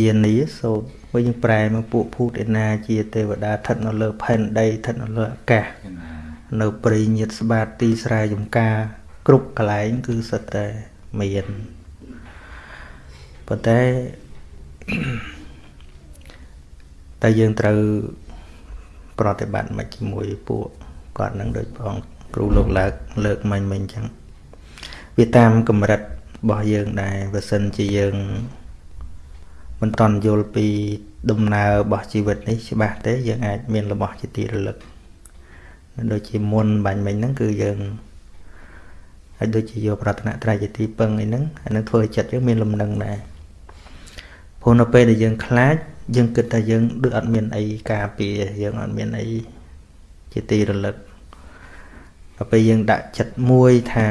យានីសូត្រវិញយើងប្រែមកពួកភូតឯណាជាទេវតាស្ថិតនៅលើផែនដីស្ថិតនៅលើអាកាសនៅព្រៃញាតស្បាតទីស្រែចំការ គ្រប់កន្លែងគឺសិតតែមានប៉ុន្តែតែយើងត្រូវប្រតិបត្តិមកជាមួយពួកគាត់នឹងដូចផងគ្រូលោកលើកលើកមិញមិញអញ្ចឹងវាតាមកម្រិតរបស់យើងដែរបើសិនជាយើង មិនតន់យល់ពីដំណើររបស់ជីវិតនេះច្បាស់ទេយើងអាចមានរបស់ជាទីរលឹកដូចជាមុនបាញ់មិញហ្នឹងគឺយើងហើយដូចជាយកប្រតនត្រ័យជាទីពឹងអីហ្នឹងអានឹងធ្វើឲ្យចិត្តយើងមានលំនឹងដែរព្រោះនៅពេលដែលយើងខ្លាចយើងគិតថាយើងដូចអត់មានអីការពារយើងអត់មានអីជាទីរលឹកដល់ពេលយើងដាក់ចិត្តមួយថា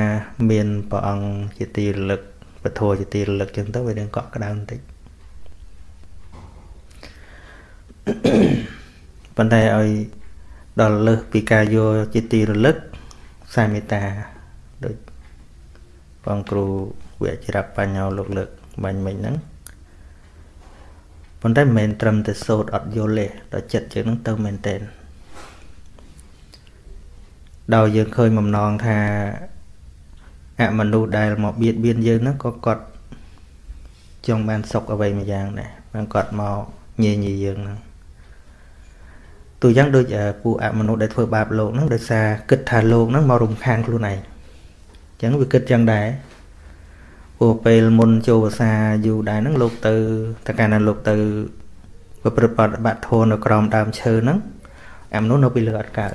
មានព្រះអង្គជាទីរលឹកពធជាទីរលឹកចឹងទៅវានឹងកក់ក្ដៅបន្តិច ប៉ុន្តែឲ្យដល់លើសពីការយកជាទីរលឹកសាមេតាដូចបងគ្រូវិជ្ជរបញ្ញោលោកលើកបាញ់មិញហ្នឹងប៉ុន្តែមិនមែនត្រឹមតែសូត្រអត់យល់ទេដល់ចិត្តយើងហ្នឹងទៅមែនតើដោយយើងឃើញបំណងថាអមនុស្សដែលមកបៀតបៀនយើងហ្នឹងក៏គាត់ចង់បានសុខអ្វីមួយយ៉ាងដែរបានគាត់មកញញីយើងហ្នឹង ទូយ៉ាងដូចពួកអមនុស្សដែលធ្វើបាបលោកហ្នឹងដោយសារគិតថាលោកហ្នឹងមករំខានខ្លួនឯងអញ្ចឹងវាគិតយ៉ាងដែរព្រោះពេលមុនចូលភាសាយូរដែរហ្នឹងលោកទៅតកាលណាលោកទៅប្រព្រឹត្តបត្តិបាត់ធននៅក្រោមដើមឈើហ្នឹងអមនុស្សនៅពីលើអត់កើត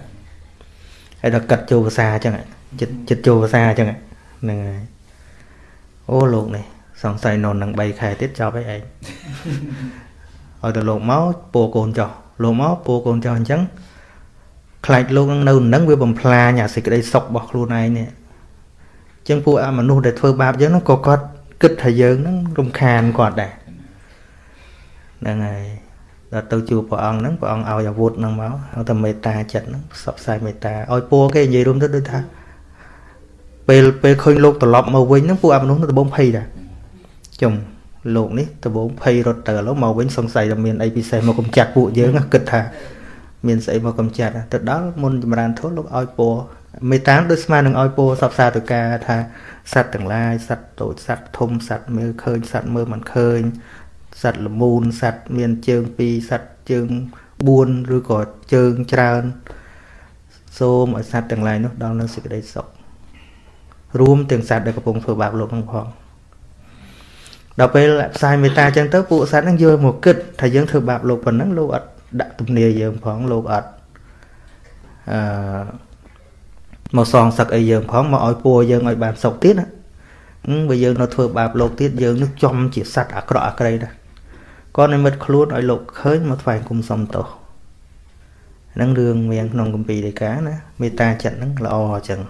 ហើយដល់កាត់ចូលភាសាអញ្ចឹងចិត្តចិត្តចូលភាសាអញ្ចឹងហ្នឹងហើយអូលោកនេះសង្ស័យនៅនឹង3ខែទៀតចប់ហើយឯងឲ្យតែលោកមកពោកូនចោះ លោកមកពោកូនចោះអញ្ចឹងខ្លាចលោកនឹងនៅនឹងវាបំផ្លាញអាសេចក្តីសុខរបស់ខ្លួនឯងនេះអញ្ចឹងពួកអមនុស្សដែលធ្វើបាបយើងហ្នឹងក៏គាត់គិតថាយើងហ្នឹងរំខានគាត់ដែរហ្នឹងហើយដល់ទៅជួបព្រះអង្គហ្នឹងព្រះអង្គឲ្យអាវុធហ្នឹងមកឲ្យតែមេត្តាចិត្តហ្នឹងផ្សព្វផ្សាយមេត្តាឲ្យពូគេនិយាយរួមទៅដូចថាពេលពេលឃើញលោកត្រឡប់មកវិញហ្នឹងពួកអមនុស្សទៅដបងភ័យដែរចុំ លោកនេះដបងភ័យរត់ទៅឥឡូវមកវិញសង្ស័យថាមានអីពិសេសមកកំចាត់ពួកយើងគិតថាមានស្អីមកកំចាត់ទៅដល់មុនចម្រើនធម៌លោកឲ្យពរមេត្តាដូចស្មើនឹងឲ្យពរសពសាទៅការថាសត្វទាំងឡាយសត្វតូចសត្វធំសត្វមើលឃើញសត្វមើលមិនឃើញសត្វល្មូនសត្វមានជើង2សត្វជើង4ឬក៏ជើងច្រើនសូមឲ្យសត្វទាំងឡាយនោះដល់នៅសេចក្តីសុខរួមទាំងសត្វដែលកំពុងធ្វើបាបលោកនឹងផង ដល់ពេលផ្សាយមេត្តាចឹងទៅពួកសត្វហ្នឹងយកមកគិតថាយើងធ្វើបាបលោកប៉ុណ្ណឹងលោកអត់ដាក់ទំនាយយើងផងលោកអត់អឺមកសងសឹកអីយើងផងមកឲ្យពួរយើងឲ្យបានសុខទៀតណាបើយើងនៅធ្វើបាបលោកទៀតយើងនឹងចំជាសត្វអាក្រក់អាក្រៃដែរក៏និមិត្តខ្លួនឲ្យលោកឃើញមកថ្វាយគុំសុំទោសហ្នឹងរឿងមានក្នុងកម្ពីដីកាណាមេត្តាចិត្តហ្នឹងល្អអញ្ចឹង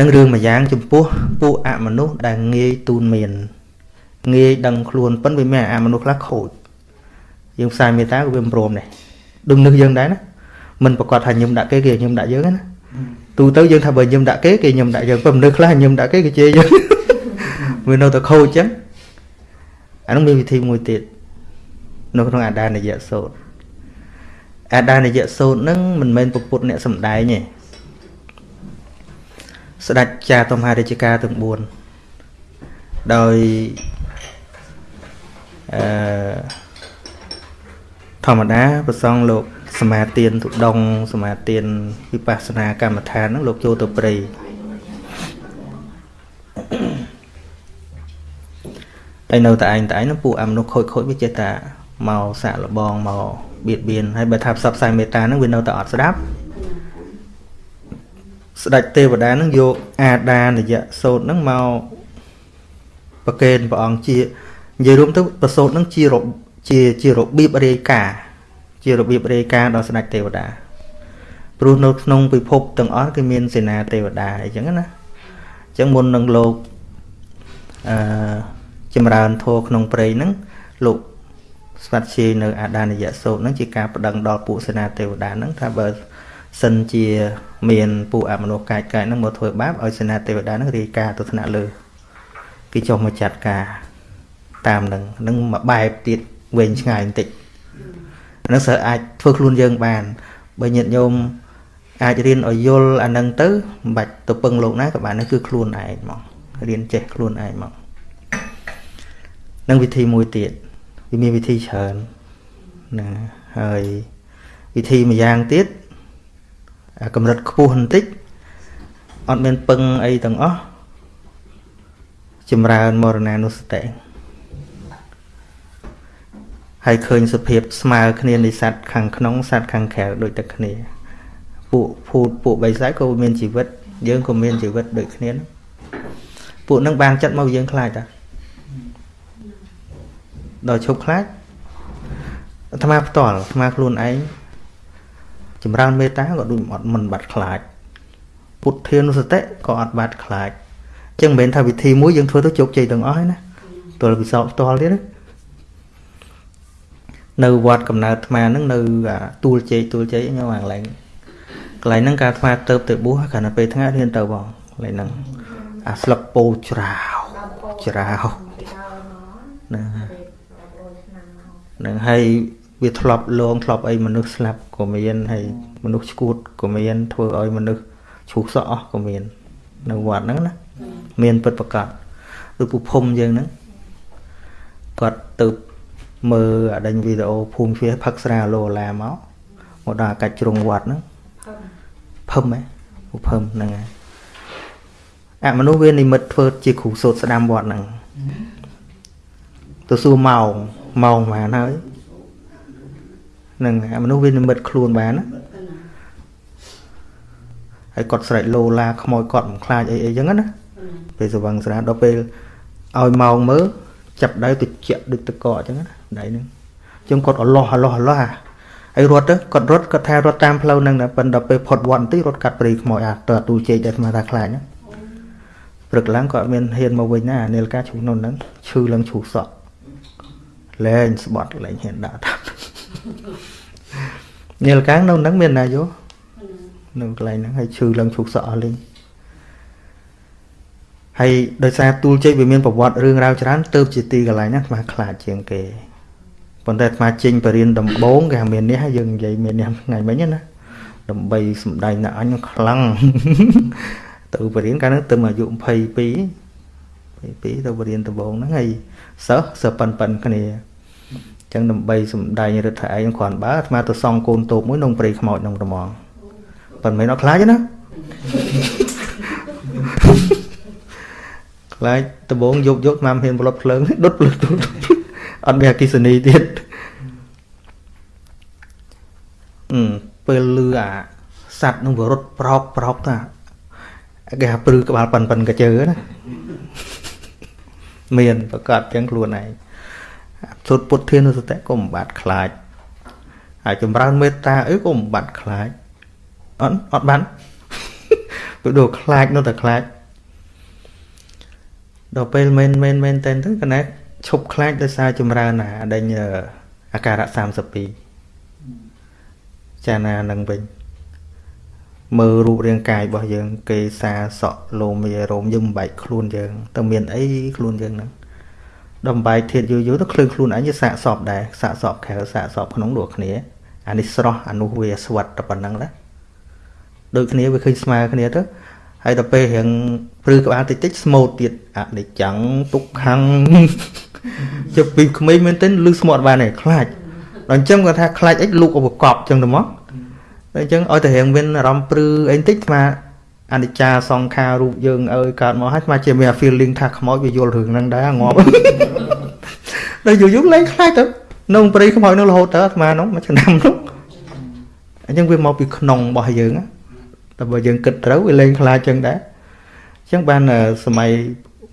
នឹងរឿងមួយយ៉ាង ចំពោះពួកអមនុស្សដែលងាយទូនមានងាយដឹងខ្លួនប៉ុន្តែវាមានអមនុស្សខ្លះខូចយើងផ្សាយមេត្តាក៏វាមិនព្រមដែរដូចនឹកយើងដែរណាមិនប្រកាសថាញឹមដាក់គេគេញឹមដាក់យើងណាទូទៅយើងថាបើញឹមដាក់គេគេញឹមដាក់យើងប៉ុន្តែមនុស្សខ្លះញឹមដាក់គេគេជេរយើងវានៅតែខូចអញ្ចឹងអានោះមានវិធីមួយទៀតនៅក្នុងអាដានយៈសោតអាដានយៈសោតនឹងមិនមែនពុទ្ធអ្នកសំដែងទេ ស្ដេចចាតមហារាជការទាំង4ដោយអឺធម្មតាប្រសងលោកសមាទានទុដងសមាទានវិបស្សនាកម្មដ្ឋានហ្នឹងលោកចូលទៅព្រៃហើយនៅតែឯងតែឯងហ្នឹងពួកអមនុស្សខូចខូចវាចេះតែមកសាក់លបងមកបៀតបៀនហើយបើថាផ្សព្វផ្សាយមេត្តាហ្នឹងវានៅតែអត់ស្ដាប់ ស្ដេចទេវតានឹងយកអាដានយៈសោតនឹងមកប្រកេនព្រះអង្គជានិយាយរួមទៅប្រសូតនឹងជាជាជារបៀបរាយការណ៍ជារបៀបរាយការណ៍ដល់ស្ដេចទេវតាព្រោះនៅក្នុងពិភពទាំងអស់គឺមានសេនាទេវតាអីចឹងណាអញ្ចឹងមុននឹងលោកអឺចម្រើនធម៌ក្នុងព្រៃហ្នឹងលោកស្វាត់ជានៅអាដានយៈសោតហ្នឹងជាការប្តឹងដល់ពួកសេនាទេវតាហ្នឹងថាបើ សិនជាមានពួកអមនុស្សកាយកាយហ្នឹងមកធ្វើបាបឲ្យសេនាទេវតាហ្នឹងរាយការណ៍ទៅថ្នាក់លើគេចុះមកចាត់ការតាមនឹងនឹងមួយបែបទៀតវែងឆ្ងាយបន្តិចហ្នឹងសិស្សអាចធ្វើខ្លួនយើងបានបើញាតិញោមអាចរៀនឲ្យយល់អានឹងទៅមិនបាច់ទៅពឹងលោកណាក៏បានដែរគឺខ្លួនឯងហ្មងរៀនចេះខ្លួនឯងហ្មងនឹងវិធីមួយទៀតវាមានវិធីច្រើនណាហើយវិធីមួយយ៉ាងទៀត កម្រិតខ្ពស់បន្តិចអត់មានពឹងអីទាំងអស់ចម្រើនមរណានុសតិហើយឃើញសភាពស្មើគ្នានៃសត្វខាងក្នុងសត្វខាងក្រៅដូចតែគ្នា ពួកភូតពួកបិសាចក៏មានជីវិត យើងក៏មានជីវិតដូចគ្នា ពួកនឹងបានចិត្តមកយើងខ្លាចតាដល់ឈប់ខ្លាចអាត្មាផ្ទាល់អាត្មាខ្លួនឯង ចម្រើនមេត្តាក៏ដូចអត់មិនបាត់ខ្លាចពុទ្ធានុសតិក៏អត់បាត់ខ្លាចអញ្ចឹងមិនមែនថាវិធីមួយយើងធ្វើទៅជោគជ័យទាំងអស់ហើយណាទល់ពិសោធន៍ផ្ទាល់ទៀតណានៅវត្តកំណើតអាត្មាហ្នឹងនៅទួលជ័យទួលជ័យខ្ញុំអាកន្លែងកន្លែងហ្នឹងការអាត្មាទៅទៅបួសគ្រាន់តែពេលថ្ងៃរៀនទៅបងកន្លែងហ្នឹងអាស្លឹកពោច្រាវច្រាវណានឹងហើយ វាធ្លាប់លងធ្លាប់អីមនុស្សស្លាប់ក៏មានហើយមនុស្សឈួតក៏មានធ្វើឲ្យមនុស្សឈូសសក់អស់ក៏មាននៅវត្តហ្នឹងណាមានពិតប្រកបឬពុភុំយើងហ្នឹងគាត់ទៅមើលអដិញវីដេអូភូមិវាផឹកស្រាឡូឡាមកមកដល់កាច់ជ្រុងវត្តហ្នឹងភឹមហ៎ភឹមហ្នឹងហើយអមនុស្សវានិមិត្តធ្វើជាគ្រូសូត្រស្ដាំវត្តហ្នឹងទៅសួរម៉ោងម៉ោងប៉ុន្មានហើយ នឹងមនុស្សវានិមិត្តខ្លួនបានណាហើយគាត់ស្រែកលោឡាខ្មោចគាត់មិនខ្លាចអីអីចឹងណាពេលសវឹងស្រាដល់ពេលឲ្យម៉ោងមើលចាប់ដៃទៅជាក់ដូចតកអញ្ចឹងណាដៃហ្នឹងចឹងគាត់អលោះអលោះអលោះហើយរត់ទៅគាត់រត់គាត់ថារត់តាមផ្លូវហ្នឹងដែរប៉ុន្តែពេលផុតវត្តបន្តិចរត់កាត់ព្រៃខ្មោចអាតើទូជែកដែលស្មានថាខ្លាចហ្នឹងព្រឹកឡើងគាត់មានហ៊ានមកវិញណានាលកាឈូសនោះហ្នឹងឈឺឡើងឈូសសក់លែងស្បត់លែងហ៊ានដាក់តាម នាលកានៅហ្នឹងមានណាយោនៅកន្លែងហ្នឹងហើយឈឺឡើងឈូសសក់អស់លេងហើយដោយសារទូលជ័យវាមានប្រវត្តិរឿងរ៉ាវច្រើនទៅជាទីកន្លែងហ្នឹងអាខ្លាចជាងគេប៉ុន្តែអាត្មាចេញបរៀនដំបងគេមាននេះយើងនិយាយមាននេះថ្ងៃមិញណាដើម្បីសំដែងណាអញខ្លាំងទៅបរៀនកាលហ្នឹងទៅអាយុ22 22ទៅបរៀនដំបងហ្នឹងហើយសិស្សសិស្សប៉ិនប៉ិនគ្នា ចឹងដើម្បីសំដែងរដ្ឋឯងគ្រាន់បើអាត្មាទៅសង់កូនតូបមួយក្នុងព្រៃខ្មោចក្នុងរមងប៉ុន្មានអត់ខ្លាចទេណាខ្លាចដបងយកយកមកហ៊ានប្លុតភ្លើងដុតភ្លើងអត់មានអគិសនីទៀតអឺពេលលឺអាសัตว์នឹងវារត់ប្រោកប្រោកតាគេហៅព្រឺក្បាលប៉ិនប៉ិនកជើណាមានប្រកាសទាំងខ្លួនឯង សុទ្ធពុទ្ធានុសតិក៏មិនបាត់ខ្លាចហើយចម្រើនមេត្តាអីក៏មិនបាត់ខ្លាចអត់អត់បានពេលដូចខ្លាចនៅតែខ្លាចដល់ពេលមែនមែនមែនតែនទៅកណែឈប់ខ្លាចដោយសារចម្រើនណាដេញអាការៈ32ចាណានឹងវិញមើលរូបរាងកាយរបស់យើង គេសាសក់លោមីរោមយើងមិនបែកខ្លួនយើងទៅមានអីខ្លួនយើងហ្នឹង ដំបែកធាតយូរយូរទៅឃ្លឿខ្លួនអញវាសាកសពដែរសាកសពខែសាកសពក្នុងដូចគ្នាអានេះស្រស់អានោះវាស្វិតតែប៉ុណ្្នឹងណាដូចគ្នាវាឃើញស្មើគ្នាទៅហើយដល់ពេលរៀងព្រឺក្បាលតិចតិចស្មូតទៀតអនិច្ចំទុក្ខំជិះពីក្មេងមែនទែនលឺស្មត់បានទេខ្លាចដល់អញ្ចឹងគាត់ថាខ្លាចអីលូកឧបកប់អញ្ចឹងទៅមកអញ្ចឹងឲ្យតែរៀងមានអារម្មណ៍ព្រឺអីតិចស្មា អនិច្ចាសង្ខាររូបយើងអើយកើតមកហើយស្មាជាមាន feeling ថាខ្មោចវាយល់រឿងហ្នឹងដែរងាប់ដល់យូរយូរលែងខ្លាចទៅនៅព្រៃខ្មោចនោះរហូតទៅអាត្មានោះមួយឆ្នាំនោះអញ្ចឹងវាមកពីក្នុងរបស់យើងតែបើយើងគិតត្រូវវាលែងខ្លាចចឹងដែរអញ្ចឹងបានសម័យ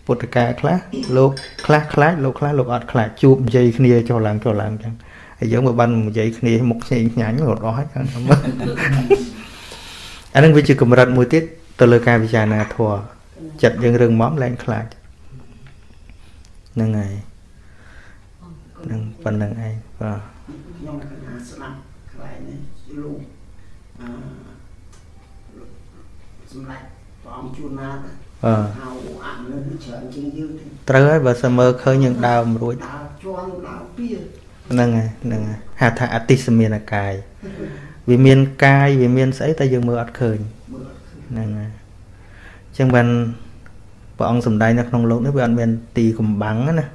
ពុទ្ធកាលខ្លះលោកខ្លះខ្លាចលោកខ្លះលោកអត់ខ្លាចជួបនិយាយគ្នាចុះឡើងចុះឡើងចឹងហើយយើងបើបាននិយាយគ្នាមុខឆ្ងាញ់ឆ្ងាញ់រត់អស់ហើយចឹងអានឹងវាជាកម្រិតមួយទៀត ទៅលើការពិចារណាធម៌ចិត្តយើងរឿងមកលែងខ្លាចហ្នឹងហើយនឹងប៉ុណ្្នឹងឯងបាទខ្ញុំស្ដាប់ខ្លែងនេះលោកអឺសម្រាប់ព្រះអង្គជួនណាទៅហៅអមនៅច្រើនជាងយើងទេត្រូវហើយបើសិនមើលឃើញយើងដើរមិនរួចដើរជន់ដើរពីហ្នឹងហើយហ្នឹងហើយហៅថាអតិសមានកាយវាមានកាយវាមានស្អីតែយើងមើលអត់ឃើញមើលឃើញ ហ្នឹងហើយអញ្ចឹងបានព្រះអង្គសំដែងនៅក្នុងលោកនេះវាអត់មានទីកំបាំងណា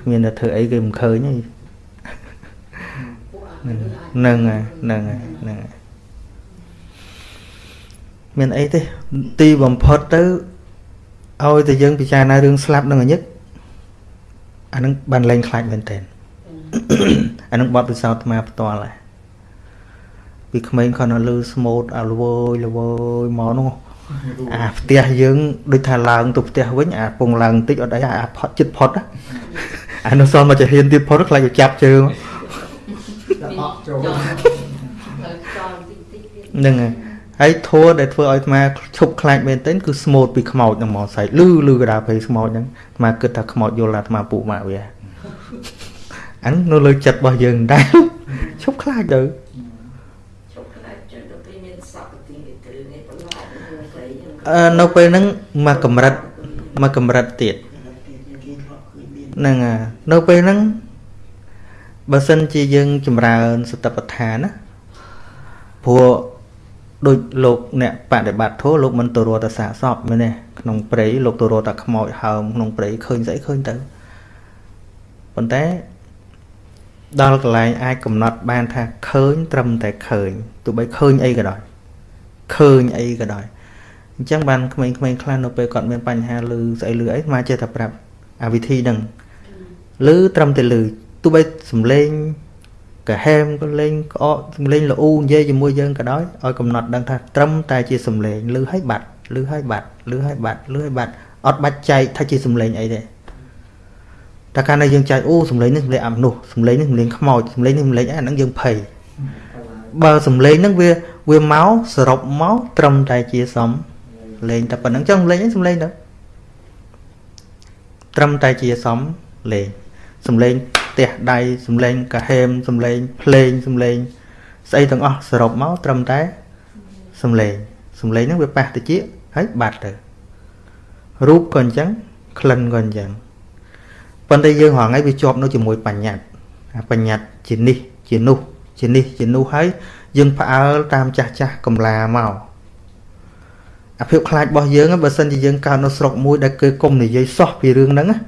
គ្មានតែធ្វើអីគេមិនឃើញទេពួកអហ្នឹងហើយហ្នឹងហើយហ្នឹងហើយមានអីទេទីបំផុតទៅឲ្យតែយើងពិចារណារឿងស្លាប់នឹងអញឹកអានឹងបានលែងខ្លាចមែនតើអានឹងបត់ពិសោធន៍អាត្មាផ្ទាល់ហើយ ពីក្មេងគាត់នៅលឺស្មូតអាលវើយលវើយមកនោះអាផ្ទះយើងដូចថាឡើងទៅផ្ទះវិញអាពងឡើងបន្តិចអត់អីអាផុតចិត្តផុតណាអានោះសល់មកចាហ៊ានទៀតផុតខ្លាចទៅចាប់ជើងដល់អត់ចូលចូលទៅចោលតិចតិចទៀតហ្នឹងហើយហើយធัวដែលធ្វើឲ្យអាត្មាឈប់ខ្លាចមែនទែនគឺស្មូតពីខ្មោចហ្នឹងមកស្អែកលឺលឺកដាភ័យស្មោចហ្នឹងអាត្មាគិតថាខ្មោចយល់អាត្មាពុម៉ាក់វាអាហ្នឹងនៅលើចិត្តរបស់យើងដែរឈប់ខ្លាចទៅ ជប់ខ្លាចចុះទៅពេលមានសពទីវិទ្យានេះបន្លាចនឹងស្អីហ្នឹងអឺនៅពេលហ្នឹងមកកម្រិតមកកម្រិតទៀតគេគេធ្លាប់ឃើញមានហ្នឹងហើយនៅពេលហ្នឹងបើសិនជាយើងចម្រើនសតិប្បដ្ឋានណាព្រោះដូចលោកអ្នកបដិបត្តិធម៌លោកមិនទៅរត់តែសាកសពមែនទេក្នុងព្រៃលោកទៅរត់តែខ្មោចហើមក្នុងព្រៃឃើញស្អីឃើញទៅប៉ុន្តែដល់កន្លែងអាចកំណត់បានថាឃើញត្រឹមតែឃើញទោះបីឃើញអីក៏ដោយឃើញអីក៏ដោយ អញ្ចឹងបានក្មេងៗខ្លះនៅពេលគាត់មានបញ្ហាលឺស្អីលឺអីមកចេះតែប្រាប់អាវិធីហ្នឹងឮត្រឹមតែឮទោះបីសំឡេងកាហែមក៏លេងក្អកសំឡេងល្អូនិយាយជាមួយយើងក៏ដោយឲ្យកំណត់ដឹងថាត្រឹមតែជាសំឡេងឮឲ្យបាត់ឮឲ្យបាត់ឮឲ្យបាត់ឮឲ្យបាត់អត់បាច់ចែកថាជាសំឡេងអីទេតែកាលណាយើងចែកអូសំឡេងនេះសំឡេងអាមនុស្សសំឡេងនេះសំឡេងខ្មោចសំឡេងនេះសំឡេងអីអាហ្នឹងយើងភ័យបើសំឡេងហ្នឹងវាវាមកសរុបមកត្រឹមតែជាសំ លេងតែប៉ុណ្្នឹងចុះសំឡេងអីសំឡេងទៅត្រឹមតែជាសំលេងសំឡេងផ្ទះដៃសំឡេងកាហេមសំឡេងភ្លេងសំឡេងស្អីទាំងអស់សរុបមកត្រឹមតែសំឡេងសំឡេងហ្នឹងវាប៉ះតិចហើយបាត់ទៅរូបក៏អញ្ចឹងក្លិនក៏អញ្ចឹងប៉ុន្តែយើងរហងៃវាជាប់នៅជាមួយបញ្ញត្តិអាបញ្ញត្តិជានេះជានោះជានេះជានោះហើយយើងផ្អើលតាមចាស់ចាស់កំឡាមក អាភាពខ្លាចរបស់យើងហ្នឹងបើសិនជាយើងកើតនៅស្រុកមួយដែលគេគុំនិយាយសោះពីរឿងហ្នឹងណា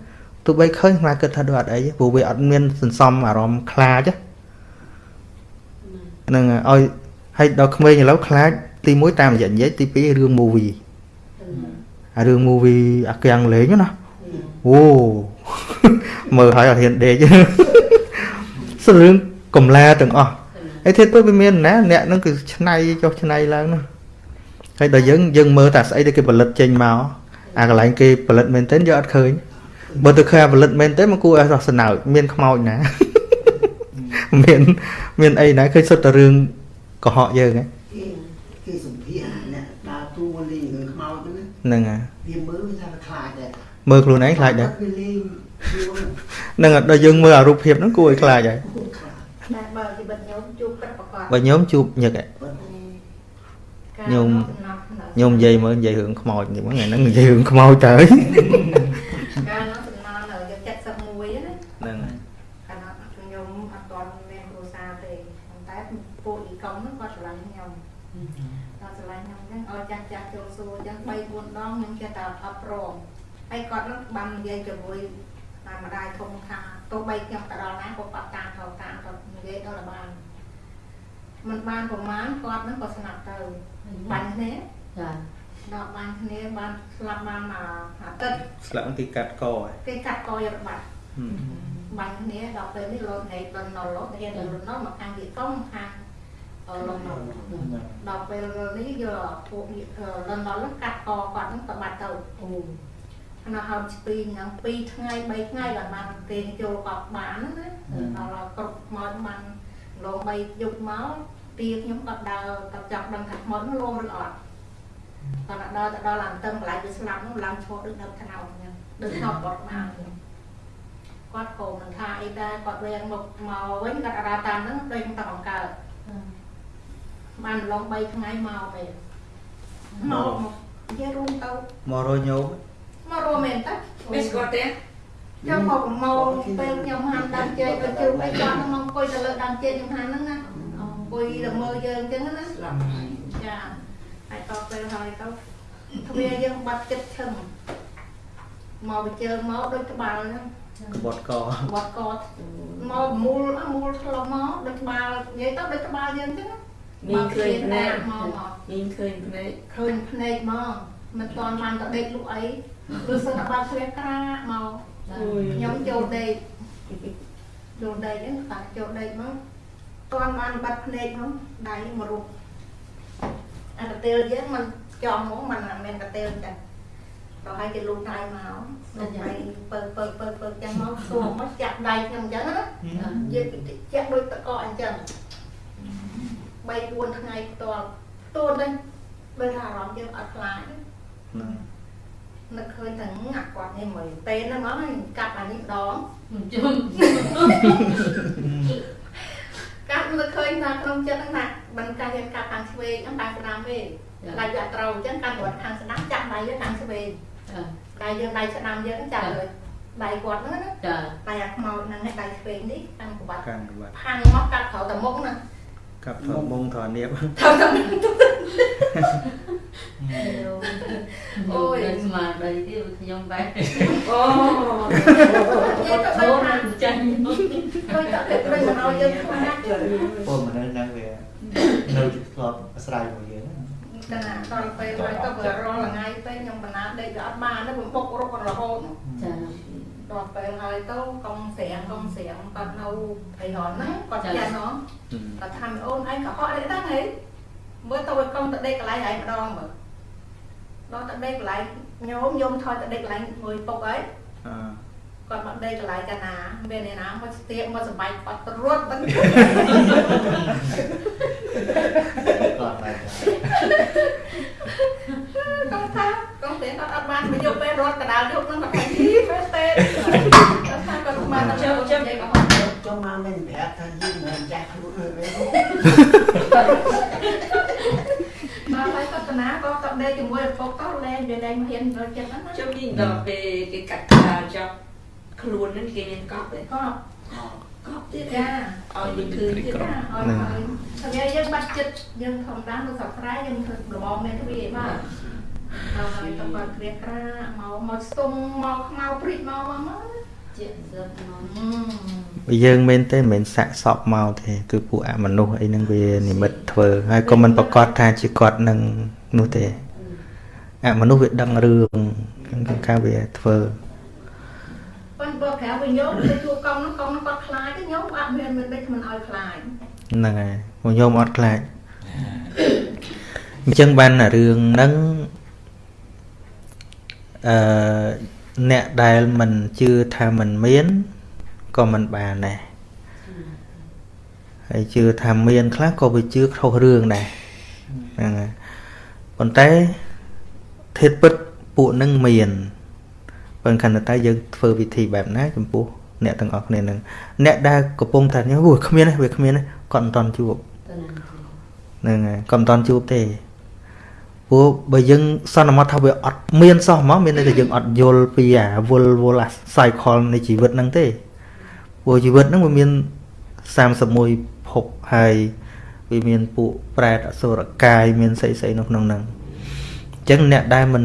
ទោះបីឃើញខ្មែរគិតថាដូចអត់អីទេព្រោះវាអត់មានសន្សំអារម្មណ៍ខ្លាចទេហ្នឹងហើយឲ្យឲ្យដល់ក្មេងឥឡូវខ្លាចទី1តាមរយៈនិយាយទី2រឿង movie អារឿង movie អាកៀងលេងណាអូមើលហើយអត់ហ៊ានដេកសរឿងកំឡាទាំងអស់ហើយទៀតទៅវាមានណាអ្នកហ្នឹងគឺឆ្នៃចុះឆ្នៃឡើងណា ហើយដល់យើងយើងមើលតែស្អីដែលគេផលិតចេញមកអាកន្លែងគេផលិតមែនទែនយើងអត់ឃើញបើទៅឃើញអាផលិតមែនទេមកគួរឲ្យសោះស្នើចមានខ្មោចណាមានមានអីណាឃើញសុទ្ធតែរឿងកុហកយើងហ៎គេគេសម្ភារអ្នកដើរទូលេងរឿងខ្មោចហ្នឹងណាហ្នឹងហើយវាមើលវាថាខ្លាចដែរមើលខ្លួនឯងខ្លាចដែរវាលេងខ្លួនហ្នឹងហើយដល់យើងមើលអារូបភាពហ្នឹងគួរឲ្យខ្លាចហើយខ្លាចតែបើជីវិតញោមជួបពិតប្រកបបើញោមជួបញឹកហ៎ប៉ុន្តែញោម ញោមនិយាយមើលនិយាយរឿងខ្មោចនេះហ្នឹងថ្ងៃហ្នឹងនិយាយរឿងខ្មោចទៅកាលនោះសំណល់នៅ71ណាហ្នឹងហើយកាលនោះខ្ញុំអត់ទាន់មានគ្រួសារទេប៉ុន្តែពួកអ៊ីកុងហ្នឹងគាត់ស្រឡាញ់ខ្ញុំគាត់ស្រឡាញ់ខ្ញុំអញ្ចឹងឲ្យចាស់ចាស់ចូលសួរអញ្ចឹង3 4ដងខ្ញុំចេះតែអត់ព្រមហើយគាត់ហ្នឹងបាននិយាយជាមួយតាមម្ដាយធំថាទោះបីខ្ញុំទៅដល់ណាក៏គាត់តាមថោតាមគាត់និយាយដល់បានមិនបានប្រមាណគាត់ហ្នឹងក៏ស្ងាត់ទៅបាញ់គ្នា ចាដល់បាញ់គ្នាបានស្លាប់បានមកអាទិត្យស្លាប់ទីកាត់កហើយគេកាត់កយកបាត់បាញ់គ្នាដល់ពេលនេះលោតហេតុលន់ណុលលោតហេតុលន់ណុលមកខាងទីកុំខាងអឺលន់ណុលដល់ពេលនេះយកពួកលន់ណុលកាត់កគាត់ហ្នឹងទៅបាត់ទៅអូអានោះហើមស្ពីហ្នឹង2ថ្ងៃ3ថ្ងៃដល់បានគេចូលកប់បានណាដល់គ្រប់មកបានលង3យប់មកទាខ្ញុំគាត់ដើរទៅចាប់ដឹងថាខ្មោចនោះលងឬអត់ គាត់ដល់ទៅដល់ឡើងតឹងកន្លែងវាស្លាប់នោះឡើងឈរដូចដើមថ្នោតអញ្ចឹងដូចថប់គាត់មកគាត់ក៏មិនថាអីដែរគាត់វែងមកមកវិញគាត់អារតាមហ្នឹងដូចតែបង្កើតបានឡង3ថ្ងៃមកវិញមកមកនិយាយរួមទៅមករយញោមមកររមែនតាមានស្គាល់ទេចាំមកមកពេលខ្ញុំហាន់ដើមចេកទៅជួបអីគាត់មកអង្គុយទៅលើដើមចេកខ្ញុំហាន់ហ្នឹងណាអង្គុយទៅមើលយើងអញ្ចឹងណាស្លាប់ហើយចា ហើយតពេលហើយទៅទ្វារយើងបាត់ចិត្តឈឹងមកបញ្ជើមកដូចក្បាលហ្នឹងក្បត់កបាត់កតមកមូលអ่ะមូលឆ្លងមកដូចក្បាលនិយាយទៅដូចក្បាលយើងអញ្ចឹងណាមានឃើញភ្នែកមកមកមានឃើញភ្នែកឃើញភ្នែកមកមិនតាន់បានទៅដេកលក់អីឬសឹងតែបាត់ជ្រះក្រាមកអូយខ្ញុំចូលដេកចូលដេកហ្នឹងតាចូលដេកមកតាន់បានបាត់ភ្នែកមកដៃមករុក អាកទេលយើងมันចំមកมันមិនមែនកទេលចឹងដល់ហើយគេលូកដៃមកលូកដៃពើពើពើពើចឹងមកសួរមកចាក់ដៃខ្ញុំចឹងណាយើងចាក់ដូចតកកអញ្ចឹង3 4ថ្ងៃផ្ទាល់ទូនហ្នឹងដូចថាអារម្មណ៍យើងអត់ខ្លាច ហ្នឹង នឹកឃើញតែងាក់គាត់នេះមើលពេលហ្នឹងមកកាត់អានេះម្ដង ជុំ កាត់នឹកឃើញថាក្នុងចិត្តហ្នឹងណា មិនកាត់យើងកាត់ខាងឆ្វេងហ្នឹងខាងស្ដាំទេដៃវាអត់ត្រូវអញ្ចឹងកាត់គាត់ខាងស្ដាំចាក់ដៃយើងខាងឆ្វេងដៃយើងដៃស្ដាំយើងចាក់លើដៃគាត់ហ្នឹងណាចាដៃអាខ្មោចហ្នឹងឯងដៃឆ្វេងនេះខាងក្បាត់កាន់ក្បត់ផាំងមកកាត់ក្រៅតែមុខណាកាប់ថតមុងថតនៀបត្រូវតែអូយស្មារតីទៀតខ្ញុំបែរអូនិយាយទៅអូដូចថាចាញ់ដូចតែពេលមិនឲ្យយើងខ្លាចពលមនុស្សហ្នឹងវា នៅធ្លាប់អាស្រ័យមួយយើងតែដល់ពេលហើយទៅវារាល់ថ្ងៃពេកខ្ញុំបណ្ណាដេកវាអត់បានទេបំពុករករហូតចាដល់ពេលហើយទៅកុំស្រាំងកុំស្រាំងគាត់នៅអីហនហ្នឹងគាត់ចាស់ហ៎គាត់ថាអូនឯងក៏ហត់ដែរហ្នឹងហីមើលទៅឲ្យកុំទៅដេកកន្លែងឯងម្ដងមើលដល់ទៅដេកកន្លែងញោមញោមថយទៅដេកកន្លែងមួយពុកអីអឺគាត់មកដេកកន្លែងកាណាមានអ្នកណាមកស្ទាកមកសបាយគាត់ទៅរត់មិន គាត់បែរកុំថាកុំស្ទាកគាត់អត់បានមកយកពេលរត់កដាលយកហ្នឹងគាត់ថាជីមែនទេគាត់ថាគាត់មកទៅចូលចិត្តនិយាយក៏ហត់ចុះមកមិនប្រាប់ថាយើងមិនចាស់ខ្លួនហើយវិញដល់ហើយគាត់តាណាក៏ទៅដេកជាមួយឪពុកទៅលែងវាលែងមកហ៊ានរត់ចិត្តហ្នឹងណាជុំនេះដល់ពេលគេកាត់ក្បាលចាប់ខ្លួនហ្នឹងគេមានកប់ទេក៏ កប់ទៀតចាឲ្យយើងឃើញទៀតចាឲ្យហើយតែយើងបាត់ចិត្តយើងធម្មតានៅស្រុកស្រែយើងធ្វើរបងមានទ្វារបាទដល់ហើយទៅគាត់គ្រាក្រាមកមកស្ទុំមកខ្មៅព្រិចមកមកមកជាសឹកមកវាយើងមែនទេមិនមែនសាក់សពមកទេគឺពួកអមនុស្សអីហ្នឹងវានិមិត្តធ្វើហើយក៏មិនប្រកាសថាជាគាត់នឹងនោះទេអមនុស្សវាដឹងរឿងគឺការវាធ្វើ ប៉ុន្តែបើក្រៅវិញយកទៅជួកង់ហ្នឹងកង់ហ្នឹងគាត់ខ្លាចទេញោមអត់មានមិនដេចមិនឲ្យខ្លាចហ្នឹងហើយពួកញោមអត់ខ្លាចអញ្ចឹងបានរឿងហ្នឹងអឺអ្នកដែលមិនជឿថាមិនមានក៏មិនបានដែរហើយជឿថាមានខ្លះក៏វាជឿខុសរឿងដែរហ្នឹងហើយប៉ុន្តែធាតុពិតពួកហ្នឹងមាន ប៉ុន្តែខណៈតែយើងធ្វើវិធីបែបណាចំពោះអ្នកទាំងអស់គ្នាហ្នឹងអ្នកដែលកំពុងថាអូយគ្មានទេវាគ្មានទេគាត់មិនតន់ជួបទៅណាហ្នឹងហើយក៏មិនតន់ជួបទេព្រោះបើយើងសន្មត់ថាវាអត់មានសោះហ្មងមានន័យថាយើងអត់យល់ពីអាវល់វល់អា cycle នៃជីវិតហ្នឹងទេព្រោះជីវិតហ្នឹងវាមាន31ភពហើយវាមានពួកប្រែតអសុរកាយមានស្អីស្អីនៅក្នុងហ្នឹងអញ្ចឹងអ្នកដែលមិន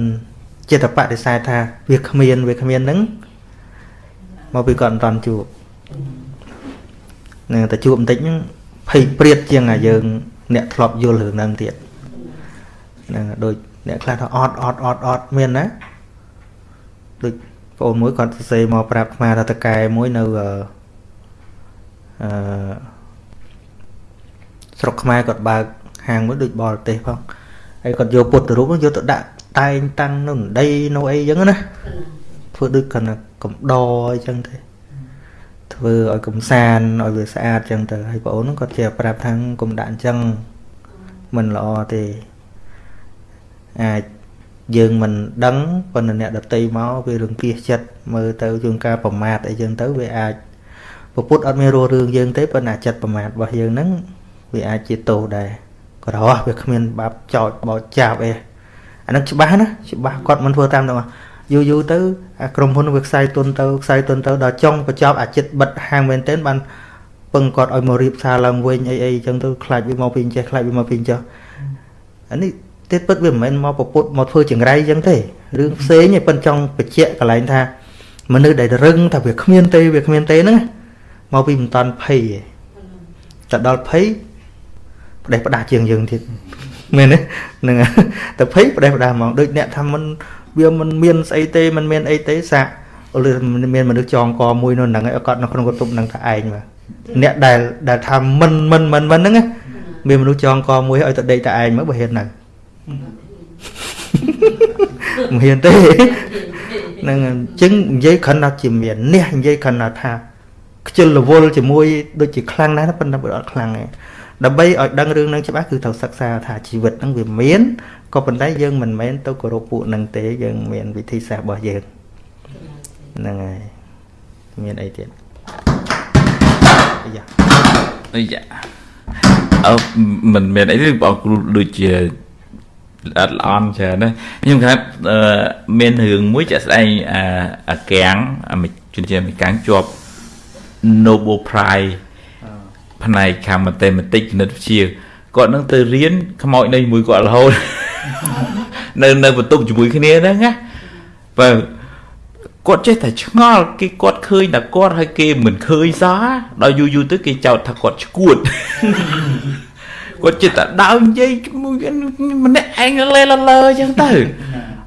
ចិត្តបដិសេធថាវាគ្មានវាគ្មានហ្នឹងមកពីគាត់មិនតន់ជួបនឹងតែជួបបន្តិចហ្នឹងភ័យព្រាតជាងអាយើង អ្នកធ្លាប់យល់រឿងហ្នឹងទៀតហ្នឹងដូចអ្នកខ្លះថាអត់អត់អត់អត់មានណាដូចបងអូនមួយគាត់សរសេរមកប្រាប់ខ្មែរថាតកែមួយនៅអឺអឺស្រុកខ្មែរគាត់បើកហាងមួយដូចបរទេសផងហើយគាត់យកពុទ្ធរូបហ្នឹងយកទៅដាក់ តែងតាំងនៅដីនៅអីចឹងណាធ្វើដូចគាត់ថាកំដរអីចឹងទេធ្វើឲ្យកំសាន្តឲ្យវាស្អាតចឹងទៅហើយបងអូនហ្នឹងគាត់ជាប្រាប់ថាកុំដាក់អញ្ចឹងមិនល្អទេអាចយើងមិនដឹងប៉ុន្តែអ្នកដតីមកវារង្គៀសចិត្តមើលទៅជួនកាលប្រមាថអីចឹងទៅវាអាចពពុទ្ធអត់មានរស់រឿងយើងទេប៉ុន្តែចិត្តប្រមាថរបស់យើងហ្នឹងវាអាចជាទោសដែរក៏រស់វាគ្មានបាបចោចបោចចាប់អី អាហ្នឹងច្បាស់ណាច្បាស់គាត់មិនធ្វើតាមទាំងអស់យូរយូរទៅអាក្រុមហ៊ុនវាខ្សែទុនទៅខ្សែទុនទៅដល់ចុងបញ្ចប់អាចិត្តបិទហាងមែនទែនបានពឹងគាត់ឲ្យមករៀបសារឡើងវិញអីអីចឹងទៅខ្លាចវាមកពីអញ្ចេះខ្លាចវាមកពីអញ្ចេះអានេះទេពិតវាមិនមែនមកប្រពុតមកធ្វើចង្រៃចឹងទេរឿងផ្សេងឯងប៉ុនចង់បញ្ជាក់កន្លែងថាមនុស្សដែលរឹងថាវាគ្មានទេវាគ្មានទេហ្នឹងមកពីមិនតាន់ភ័យឯងតែដល់ភ័យផ្ដេសផ្ដាស់ជាងយើងទៀត មែនទេហ្នឹងហើយតែភ័យផ្ដេសផ្ដាស់ហ្មងដូចអ្នកថាមិនវាមិនមានស្អីទេមិនមានអីទេសាក់ឬមានមនុស្សចងកមួយនៅហ្នឹងឯងគាត់នៅក្នុងកតុបហ្នឹងថាឯងមកអ្នកដែលដែលថាមិនមិនមិនមិនហ្នឹងណាមានមនុស្សចងកមួយឲ្យទៅដេកតែឯងមកបើហ៊ាននៅមិនហ៊ានទេហ្នឹងអញ្ចឹងនិយាយគ្រាន់តែជាមាននេះនិយាយគ្រាន់តែថាខ្ជិលរវល់ជាមួយដូចជាខ្លាំងណាស់ប៉ុន្តែវាអត់ខ្លាំងទេ ដើម្បីឲ្យដឹងរឿងហ្នឹងច្បាស់គឺត្រូវសិក្សាថាជីវិតហ្នឹងវាមានក៏ប៉ុន្តែយើងមិនមែនទៅគោរពពួកហ្នឹងទេយើងមានវិធីសាស្ត្ររបស់យើងហ្នឹងហើយមានអីទៀតអាយ៉ាអីយ៉ាអឺមិនមែនអីទេបងគ្រូដូចជាអត់ល្អន់ច្រើនណាខ្ញុំថាអឺមានរឿងមួយចាក់ស្ដែងអាអាកាំងអាជនជាតិអាមេរិកជាប់ Nobel Prize ផ្នែកខាង Mathematics គណិតវិទ្យាគាត់នឹងទៅរៀនខ្មោចនៅជាមួយគាត់រហូតនៅនៅបន្ទប់ជាមួយគ្នាហ្នឹងណាបើគាត់ចេះតែឆ្ងល់គេគាត់ឃើញតែគាត់ហើយគេមិនឃើញសោះដល់យូរយូរទៅគេចោទថាគាត់ឈួតគាត់ចិត្តតែដើរនិយាយជាមួយម្នាក់ឯងលេលលើអញ្ចឹងទៅ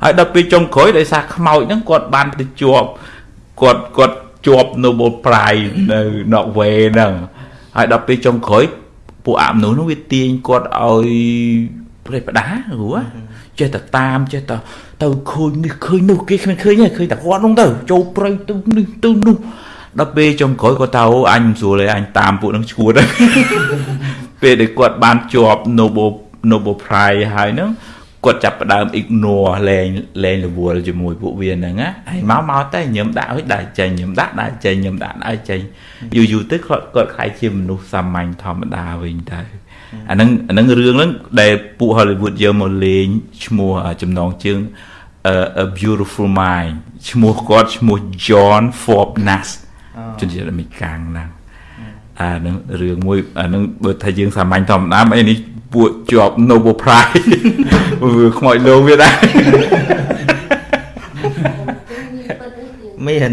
ហើយដល់ពេលចុងក្រោយដោយសារខ្មោចហ្នឹងគាត់បានទៅជាប់គាត់គាត់ជាប់ Nobel Prize នៅ Norway ហ្នឹង ហើយដល់ពេលចុងក្រោយពួកអមនុស្សនោះវាទាញគាត់ឲ្យប្រេះផ្ដាព្រោះចេះតែតាមចេះតែទៅឃើញនេះឃើញនោះគេគ្មានឃើញទេឃើញតែគាត់នោះទៅចូលព្រៃទៅនេះទៅនោះដល់ពេលចុងក្រោយគាត់ថាអូអញមិនស្រួលទេអញតាមពួកនឹងឈួតហើយពេលដែលគាត់បានជាប់ Nobel Nobel Prize ហើយហ្នឹង គាត់ចាប់ផ្ដើម ignore លែងលែងរវល់ជាមួយពួកវាហ្នឹងណាហើយមកមកតែញឹមដាក់ឲ្យដាក់ចេញញឹមដាក់ដាក់ចេញញឹមដាក់ឲ្យចេញយូរយូរទៅគាត់គាត់ខ្លាយជាមនុស្សសាមញ្ញធម្មតាវិញទៅអាហ្នឹងអាហ្នឹងរឿងហ្នឹងដែលពួក Hollywood យកមកលេងឈ្មោះចំណងជើង a beautiful mind ឈ្មោះគាត់ឈ្មោះ John Forbes Nash ជនជាតិអាមេរិកហ្នឹងអានឹងរឿងមួយអានឹងបើថាយើងសាមញ្ញធម្មតាអីនេះ ពួកជាប់ Nobel Prize វាខ្មោចលោវាដែរមាន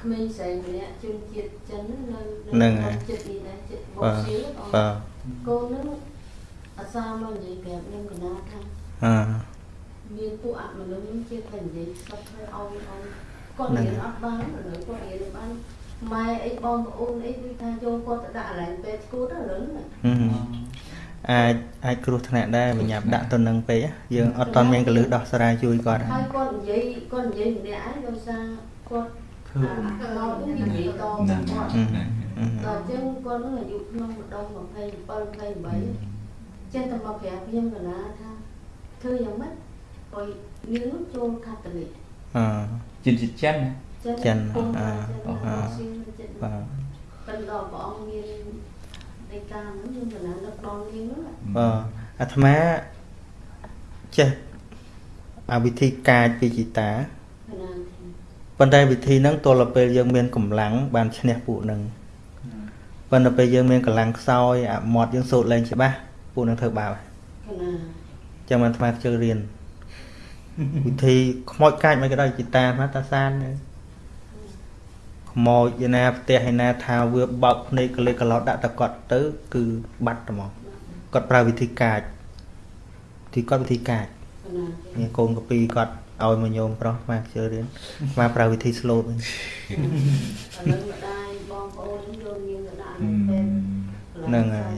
ក្មេងស្រីម្នាក់ជនជាតិចិននៅហ្នឹងហើយចិត្តនេះដែរចិត្តបបាទកសៀលបាទកូននឹងអាសាមកនិយាយប្រាប់ខ្ញុំកណាថាអឺមានពួកអមនុស្សនឹងជាតែនិយាយសុខហើយអោយអោយគាត់រៀនអត់បានឥឡូវគាត់រៀនបានម៉ែអីបងប្អូនអីគឺថាយកគាត់ទៅដាក់កន្លែងពេទ្យស្គូតឥឡូវហ្នឹងហឹម អាចអាចគ្រោះថ្នាក់ដែរបញ្ញាប់ដាក់ទៅនឹងពេកយើងអត់តន់មានកលឹះដោះស្រាយជួយគាត់ហើយគាត់និយាយគាត់និយាយម្នាក់ឯងដោយសារគាត់អាមកនិយាយតគាត់ហ្នឹងហឹមហឹមដល់អញ្ចឹងគាត់នឹងអាយុក្នុងម្ដង27 28ចេះតែមកប្រាប់ខ្ញុំកណាថាធ្វើយ៉ាងម៉េចឲ្យនាងនោះចូលកាតូលិកអឺជនជាតិចិនណាចិនចិនពុំអ่าចិនអ่าស៊ីនចិនបាទប៉ុន្តែដល់ព្រះអង្គមាន ដីកាហ្នឹងខ្ញុំកណានឹកដល់នាងហ្នឹងណាបាទអាត្មាចេះអាវិធីកាចពីជីតាកណាប៉ុន្តែវិធីហ្នឹងទល់ទៅពេលយើងមានកម្លាំងបានឈ្នះពួកហ្នឹងប៉ុន្តែពេលយើងមានកម្លាំងខ្សោយអាមាត់យើងសូត្រលែងច្បាស់ពួកហ្នឹងធ្វើបាបហើយកណាចឹងបានអាត្មាជឿរៀនវិធីខ្មោចកាចមិនក៏ដោយជីតាអាត្មាតាសានទេ ខ្មោចឯណាផ្ទះឯណាថាវាបោកភ្នែកកលេសកឡោតដាក់តកត់ទៅ គឺបាត់ហ្មងគាត់ប្រើវិធីកាចទីគាត់វិធីកាចកណាមានកូនកពីគាត់ឲ្យមកញោមប្រុសអាត្មាជឿរៀនអាត្មាប្រើវិធីស្លូតវិញឥឡូវម្ដាយបងប្អូនខ្ញុំយកនាងទៅដាក់នៅពេទ្យហ្នឹងហើយ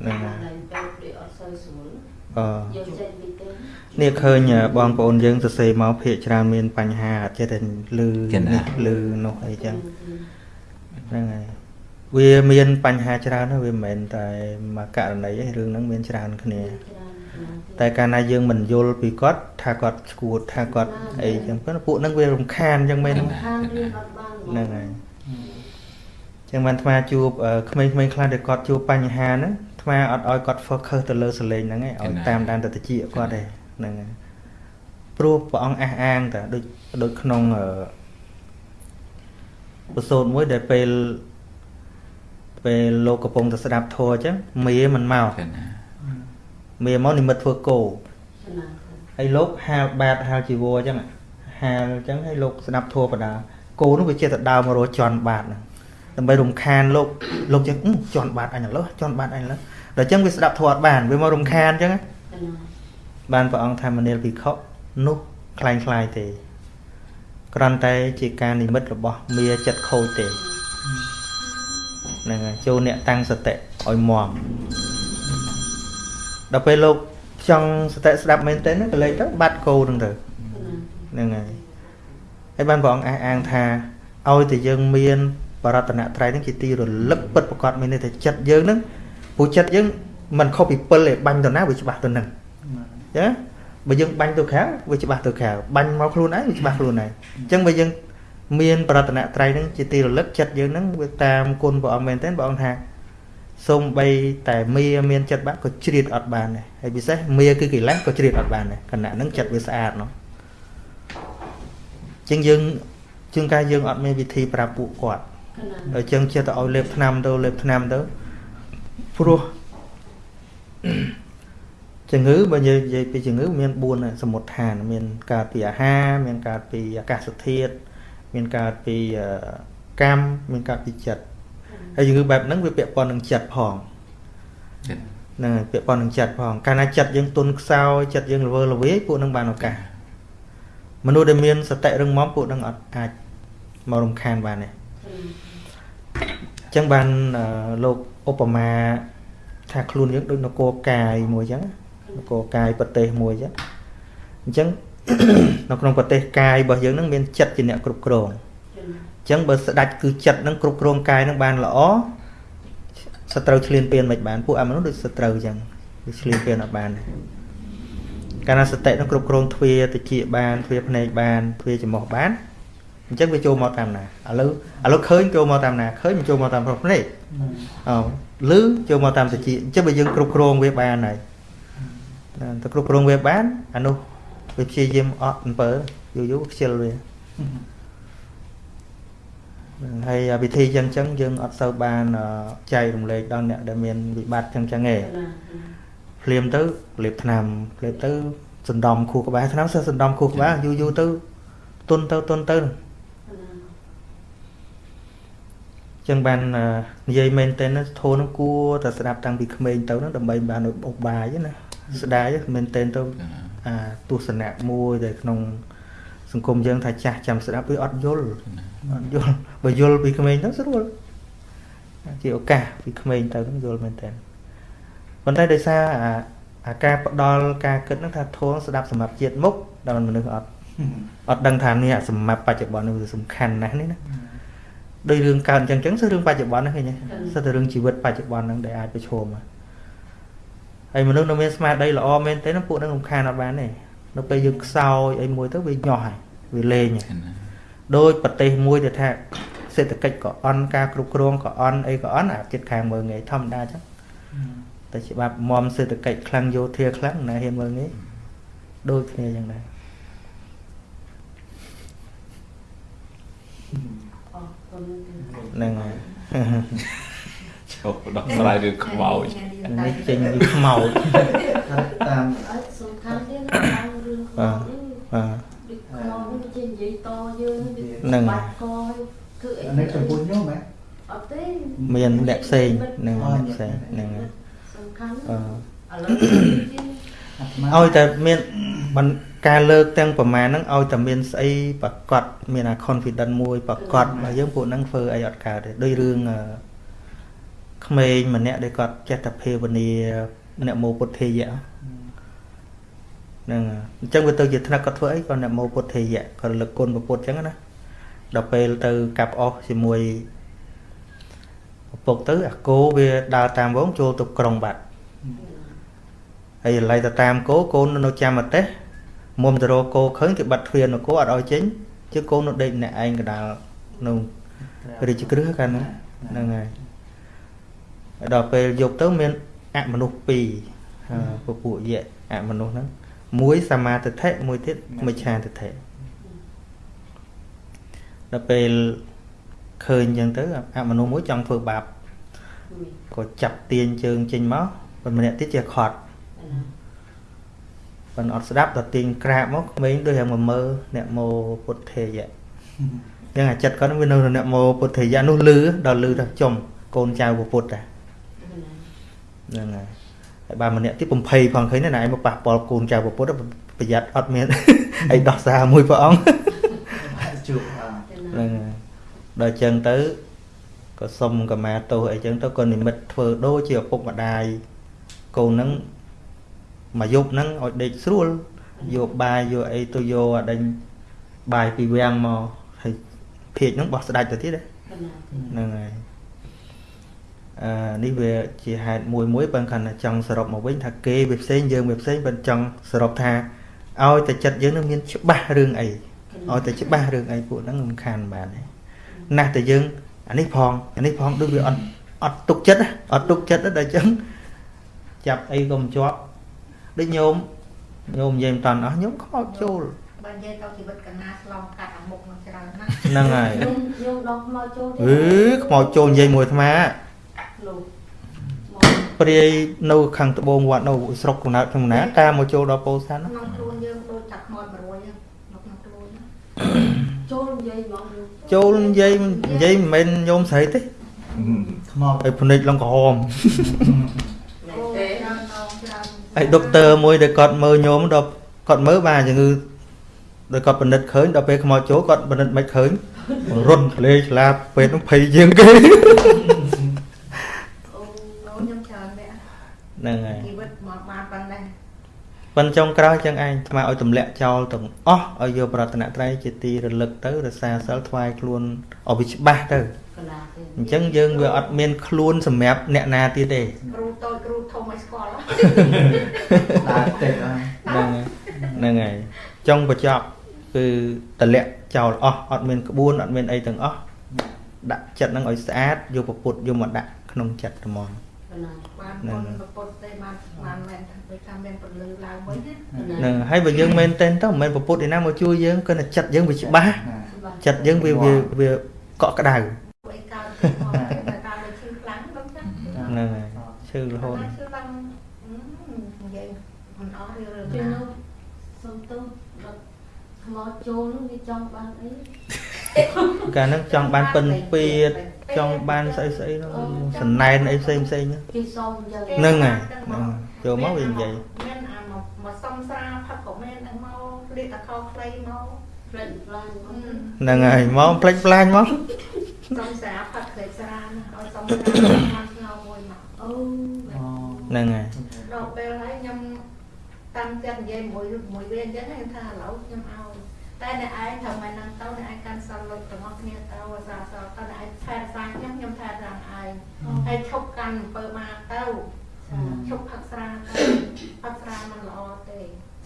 ហ្នឹងហើយពេទ្យដូចអ ត់សូវស្រួលអឺយកចេញពីទេនេះឃើញបងប្អូនយើងសរសេរមកភាកច្រើនមានបញ្ហាអត់ចេះតែលឺចេះណានេះលឺនោះអីចឹងហ្នឹងហើយវាមានបញ្ហាច្រើនណាស់វាមិនមែនតែមួយករណីទេរឿងហ្នឹងមានច្រើនគ្នា តែកាលណាយើងមិនយល់ពីគាត់ថាគាត់ឈួតថាគាត់អីចឹងប៉ុន្តែពួកហ្នឹងវារំខានចឹងមែនខាងរៀនអត់បានហ្នឹងហើយចឹងបានអាត្មាជួបអឺក្មេងៗខ្លះដែលគាត់ជួបបញ្ហាហ្នឹងអាត្មាអត់ឲ្យគាត់ focus ទៅលើសលេងហ្នឹងឯងឲ្យតាមដានទៅតិចគាត់ទេ ហ្នឹងហើយព្រោះព្រះអង្គអះអាងតាដូចដូចក្នុងអឺបទសូត្រមួយដែលពេលពេលលោកកំពុងតែស្ដាប់ធម៌អញ្ចឹងមេមិនមកចឹងណាមេមកនិមិត្តធ្វើគោចំណាហើយលោកហាលបាតហាលជីវរអញ្ចឹងហាលអញ្ចឹងហើយលោកស្ដាប់ធម៌បដាគោនោះវាចេះតែដើរមករកជន់បាតហ្នឹងដើម្បីរំខានលោកលោកចឹងអឺជន់បាតអញឥឡូវជន់បាតអញឥឡូវដល់អញ្ចឹងវាស្ដាប់ធម៌អត់បានវាមករំខានអញ្ចឹងណាចំណា បានព្រះអង្គថាមនាលភិក្ខុនោះคล้ายคล้ายទេគ្រាន់តែជាការនិមិត្តរបស់មាចិត្តខូចទេហ្នឹងហើយចូលអ្នកតាំងសតិឲ្យមមដល់ពេលលោកចង់សតិស្ដាប់មែនទេហ្នឹងក៏លេចទៅបាត់គោហ្នឹងទៅ ចំណា ហ្នឹងហើយហើយបានព្រះអង្គអះអាងថាឲ្យតែយើងមានបរតនត្រ័យហ្នឹងជាទីរលឹកពិតប្រកបមានន័យថាចិត្តយើងហ្នឹងព្រោះចិត្តយើងមិនខុសពីពិលទេបាញ់ទៅណាវាច្បាស់ទៅហ្នឹង ចាបើយើងបាញ់ទៅក្រៅវាច្បាស់ទៅក្រៅបាញ់មកខ្លួនឯងវាច្បាស់ខ្លួនឯងអញ្ចឹងបើយើងមានបរតនត្រ័យហ្នឹងជាទីរលឹកចិត្តយើងហ្នឹងវាតាមគុណព្រះអង្គមែនទែនព្រះអង្គថាសូម្បីតែមាមានចិត្តបាក់ក៏ជ្រៀតអត់បានដែរហើយពិសេសមាគឺកិលេសក៏ជ្រៀតអត់បានដែរខណៈហ្នឹងចិត្តវាស្អាតនោះជាងយើងជាងការយើងអត់មានវិធីប្រាប់ពួកគាត់ចំណាហើយចឹងចិត្តទៅឲ្យលេបថ្នាំទៅលេបថ្នាំទៅព្រោះ ជំងឺបើនិយាយពីជំងឺមាន4ហើយសមុទ្រឋានមានកើតពីអាហារមានកើតពីអាកាសធាតុមានកើតពីអឺកម្មមានកើតពីចិត្តហើយជំងឺបែបហ្នឹងវាពាក់ព័ន្ធនឹងចិត្តផងចឹងហ្នឹងហើយពាក់ព័ន្ធនឹងចិត្តផងកាលណាចិត្តយើងទុនខ្សោយចិត្តយើងល្វើល្វាយពួកហ្នឹងបានឱកាសមនុស្សដែលមានសតិរឹងមាំពួកហ្នឹងអត់អាចមករំខានបានទេអញ្ចឹងបានអឺលោកឧបមាថាខ្លួនយើងដូចនគរកាយមួយអញ្ចឹងន គរកាយប្រទេសមួយអញ្ចឹងអញ្ចឹងនៅក្នុងប្រទេសកាយរបស់យើងហ្នឹងមានចិត្តជាអ្នកគ្រប់គ្រងអញ្ចឹងបើស្ដាច់គឺចិត្តហ្នឹងគ្រប់គ្រងកាយហ្នឹងបានល្អសត្រូវឆ្លៀនពៀនមិនបានពួកអាមនុស្សដូចសត្រូវអញ្ចឹងវាឆ្លៀនពៀនអត់បានទេកាលណាសតិហ្នឹងគ្រប់គ្រងទ្វាតិចបានទ្វាភ្នែកបានទ្វាច្រមុះបានអញ្ចឹងវាចូលមកតាមណាឥឡូវឥឡូវឃើញចូលមកតាមណាឃើញមិនចូលមកតាមប្រភ្នែកអូលឺចូលមកតាមតិចអញ្ចឹងបើយើងគ្រប់គ្រងវាបានហើយ តែទៅគ្រប់គ្រងវាបានអានោះវាព្យាយាមអត់អំពើយូរយូរខ្ជិលវាហើយអាវិធីចឹងចឹងយើងអត់សូវបានអឺចែករំលែកដល់អ្នកដែលមានវិបត្តិចឹងចឹងទេភ្លាមទៅលេបថ្នាំភ្លាមទៅសណ្ដំខួរក្បាលថ្នាំសិស្សសណ្ដំខួរក្បាលយូរយូរទៅទុនទៅទុនទៅចឹងបានអឺនិយាយមែនតើធូនហ្នឹងគួរតែស្ដាប់តាំងពីក្មេងទៅហ្នឹងដើម្បីបានឧបាយណា ស្ដាយមែនតើទៅអាទស្សនៈមួយដែលក្នុង សង្គមយើងថាចាស់ចាំស្ដាប់វាអត់យល់អត់យល់បើយល់ពីក្មេងទៅស្រួលជាឱកាសពីក្មេងទៅហ្នឹងយល់មែនតើប៉ុន្តែដោយសារអាអាការផ្ដល់ការគិតហ្នឹងថាធងស្ដាប់សម្រាប់ជាតិមុខដល់មនុស្សអត់អត់ដឹងថានេះសម្រាប់បច្ចុប្បន្ននេះវាសំខាន់ណាស់នេះណាដោយរឿងកើតអញ្ចឹងអញ្ចឹងគឺរឿងបច្ចុប្បន្នហ្នឹងឃើញទេសិតតែរឿងជីវិតបច្ចុប្បន្នហ្នឹងដែលអាចប្រឈមហ្នឹង ហើយមនុស្សនៅមានស្មារតីល្អមែនទេហ្នឹងពួកហ្នឹងរំខានអត់បានទេនៅពេលយើងខ្សោយអីមួយទៅវាញាស់ហើយវាលេងហើយចឹងណាដោយប្រទេសមួយដែលថាសេដ្ឋកិច្ចក៏អន់ការគ្រប់គ្រងក៏អន់អីក៏អន់អាចិត្តខាងមើងងាយធម្មតាអញ្ចឹងតែច្បាប់មមសេដ្ឋកិច្ចខ្លាំងយោធាខ្លាំងណាហ៊ានមើងងាយដូចគ្នាអញ្ចឹងដែរអរគុណហ្នឹងហើយ ចូលដោះស្រាយរឿងខ្មោចនេះចេញពីខ្មោចតាមអត់សំខាន់ទេណាតាមរឿងខ្លួននេះបាទដូចខ្មោចនេះជានិយាយតយើងហ្នឹងបាត់កធ្វើអីអានេះចំពោះខ្ញុំហ៎អត់ទេមានអ្នកផ្សេងហ្នឹងអ្នកផ្សេងហ្នឹងហើយសំខាន់អឺឥឡូវជាឲ្យតែមានមិនការលើកទាំងប្រមាណហ្នឹងឲ្យតែមានស្អីប្រកបមានអា confidence មួយប្រកបរបស់យើងពួកហ្នឹងធ្វើអីអត់កើតទេដូចរឿងអឺ ក្មេងម្នាក់ដែលគាត់ចេះតែភាវនាអ្នកមោពុទ្ធេយៈហ្នឹងហើយអញ្ចឹងវាទៅជាថ្នាក់គាត់ធ្វើអីគាត់អ្នកមោពុទ្ធេយៈគាត់រលឹកគុណព្រះពុទ្ធអញ្ចឹងណាដល់ពេលទៅកាប់អស់ជាមួយឪពុកទៅអាគោវាដើរតាមវងចូលទៅក្រុងបាត់ហើយឥឡូវទៅតាមគោកូននៅចាំប្រទេសមុំទៅរកគោឃើញគេបាត់ទ្វារនគរអត់ឲ្យចេញជឿកូននៅដេកអ្នកឯងកដាលនៅរាជក្រឹសកាលហ្នឹងហ្នឹងហើយហើយ ដល់ពេលយប់ទៅមានអមនុស្សពីរអឺពពួកយៈអមនុស្សហ្នឹងមួយសមាទិដ្ឋិមួយទៀតមិច្ឆាទិដ្ឋិដល់ពេលឃើញអញ្ចឹងទៅអមនុស្សមួយចង់ធ្វើបាបក៏ចាប់ទាញជើងចេញមកប៉ុន្តែម្នាក់ទៀតជាខត់ប៉ុន្តែអត់ស្ដាប់ដល់ទាញក្រាបមកក្មេងដូចយ៉ាងមកមើលអ្នកមោពុទ្ធេយៈអញ្ចឹងអាចិត្តគាត់វានៅអ្នកមោពុទ្ធេយៈនោះលឺដល់លឺទៅចំកូនចៅពុទ្ធតា ហ្នឹងហើយហើយបានម្នាក់ទៀត20ផងឃើញណាឯងមកប៉ះពាល់កូនចៅពុទ្ធប្រយ័ត្នអត់មានអីដោះសារមួយព្រះអង្គជួបអើហ្នឹងហើយដល់អញ្ចឹងទៅក៏សុំកម្មាទោសអីចឹងទៅក៏និមិត្តធ្វើដូចជាឪពុកម្ដាយកូនហ្នឹងមកយប់ហ្នឹងឲ្យដេកស្រួលយកបាយយកអីទៅយកអាដេញបាយពីវាំងមកហើយភាកហ្នឹងបោះស្ដាច់ទៅទៀតណាហ្នឹងហើយអឺ នេះវាជាហេតុមួយមួយបើគាត់ថាចង់សរុបមកវិញថាគេវាផ្សេងយើងវាផ្សេងបើចង់សរុបថាឲ្យតែចិត្តយើងនឹងមានច្បាស់រឿងអីឲ្យតែច្បាស់រឿងអីពួកហ្នឹងមិនខានបានទេណាស់តែយើងអានេះផងអានេះផងដូចវាអត់អត់ទុកចិត្តណាអត់ទុកចិត្តទេដល់អញ្ចឹងចាប់អីក៏មិនជាប់ដូចញោមញោមនិយាយមិនតាន់អស់ញោមខ្មោចចូលបើនិយាយទៅជីវិតកណាឆ្លងកាត់អាមុខនឹងច្រើនណាស់ហ្នឹងហើយខ្ញុំខ្ញុំដល់ខ្មោចចូលអឺខ្មោចចូលនិយាយមួយអាត្មាលោក ព្រាយនៅខាងត្បូងវត្តនៅស្រុកកំណើតក្នុងណាតាមមកចូលដល់ពោធិ៍សាត់ណាក្នុងខ្លួនយើងដូចចាក់ខ្មោច100ហ្នឹងនៅក្នុងខ្លួនណាចូលនិយាយហ្មងចូលនិយាយនិយាយមិនមែនញោមស្រីទេខ្មោចហើយភ្នែកឡើងក្រហមអូច្រើនដងច្រើនហើយដុកទ័រមួយដែលគាត់មើលញោមដល់គាត់មើលបានជំងឺដោយគាត់ពិនិត្យឃើញដល់ពេលខ្មោចចូលគាត់ពិនិត្យមិនឃើញរត់ក្លេឆ្លាបពេទ្យនោះភ័យជាងគេ អូខ្ញុំច្រើនដែរ ហ្នឹងហើយជីវិតមកបានប៉ុណ្ណេះប៉ុនចុងក្រោយចឹងឯងស្មាឲ្យទម្លាក់ចោលទាំងអស់ឲ្យយកប្រតនត្រ័យជាទីរលឹកទៅរសាសិលថ្វាយខ្លួនឲ្យវាច្បាស់ទៅកន្លះទេអញ្ចឹងយើងវាអត់មានខ្លួនសម្រាប់អ្នកណាទៀតទេគ្រូតូចគ្រូធំឲ្យស្គាល់ដើរតិចអើហ្នឹងហើយហ្នឹងហើយចុងបញ្ចប់គឺតម្លាក់ចោលអស់អត់មានក្បួនអត់មានអីទាំងអស់ដាក់ចិត្តហ្នឹងឲ្យស្អាតយកពពុទ្ធយកមកដាក់ក្នុងចិត្តហ្មងកន្លះ បានពុនប្រពុតទេបានបានមែនថាដូចថាមានពលឺឡើងវិញណាហ្នឹងហើយបើយើងមែនតែនទៅមិនមែនពពុទ្ធឯណាមកជួយយើងគឺតែចិត្តយើងវាច្បាស់ចិត្តយើងវាវាវាកក់ក្ដៅអីកើតទៅមកតែតាមដូចឈឺខ្លាំងដល់ចឹងហ្នឹងហើយឈឺរហូតឈឺឡើងនិយាយមិនអស់រឿងរឿងជឿណានោះសុំទៅដល់ខ្មោចចូលនោះវាចង់បានអីកាលហ្នឹងចង់បានពិនពៀត ចង់បានស្អីស្អីហ្នឹងសណែនអីផ្សេងផ្សេងហ្នឹងគេសុំអញ្ចឹងហ្នឹងហើយហ្នឹងចូលមកវានិយាយមានអាមកមកសំស្រាផឹកក៏មានហ្នឹងមករៀកតខោខ្លីមកផ្លេចផ្លាញមកហ្នឹងហើយមកផ្លេចផ្លាញមកសំស្រាផឹកខ្លីស្រាណាឲ្យសំស្រាបានស្ងោមួយមកអូហ្នឹងហើយដល់ពេលហើយខ្ញុំតាំងចិត្តនិយាយមួយមួយវាអញ្ចឹងខ្ញុំថាឥឡូវខ្ញុំឲ្យ តែអ្នកឯងត្រូវមកនឹងទៅអ្នកឯងកាន់សិលលុយទាំងអស់គ្នាទៅអាសាសតតែអ្នកឯងថែរក្សាខ្ញុំខ្ញុំថែរក្សាឯងហើយឈប់កាន់អំពើមកទៅឈប់ផឹកស្រាទៅផឹកស្រាมันល្អទេ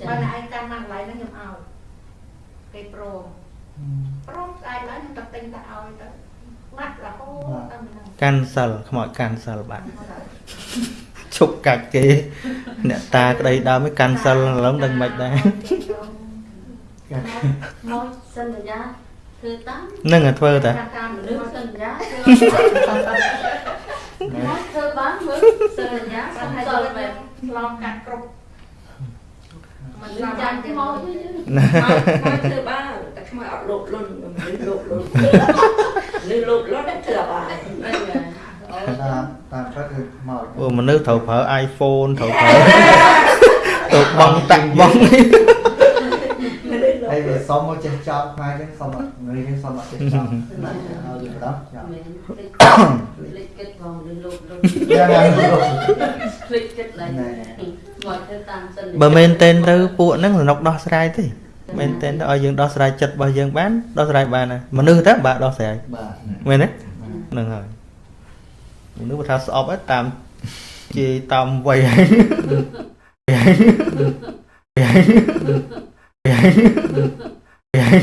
បើអ្នកឯងកាន់មកកន្លែងហ្នឹងខ្ញុំឲ្យគេព្រមព្រមស្អែកឡើងខ្ញុំទៅទិញទៅឲ្យទៅបាត់រហូតដល់មិនដឹងកាន់សិលខ្មោចកាន់សិលបាត់ឈប់កាច់គេ អ្នកតាក្តីដើមឯងកាន់សិលឥឡូវដឹងមិនដែរ មកសន្យាធ្វើតាមហ្នឹងហើយធ្វើតាតាមលើលើសសិនន្យាមកធ្វើបានមើលសន្យាបាសំត់ហើយសទៅល់មែនឆ្លងកាត់គ្រប់មិនលឺចាំចាំទេខ្មោមកចវិញមកធ្វើបានតែខ្មោចអត់លោតលុនមិនលោតលុនលឺលោតលុនធ្វើបានអីមែនអូតាមតាមផ្លូវគឺខ្មោចអូមនុស្សត្រូវប្រើ iPhone ត្រូវប្រើទៅបងតាក់បង ហើយវាសុំមកចេះចោលខ្មែរចឹងសុំអត់ងាយគេសុំអត់ចេះចោលហើយវាបដោះចោលមែនភ្លេចភ្លេចគិតផងលឺលោកលោកយ៉ាងណាលោកភ្លេចគិតឡើងមកធ្វើតាមសន្យាបើមែនតែនទៅពួកហ្នឹងសំណុកដោះស្រាយទេមែនតែនទៅឲ្យយើងដោះស្រាយចិត្តរបស់យើងបានដោះស្រាយបានហើយមនុស្សតើបាទដោះស្រាយបាទមែនទេហ្នឹងហើយមនុស្សបើថាស្អប់ហើយតាមជាតាមវ័យហើយ Yeah. yeah. Ừ.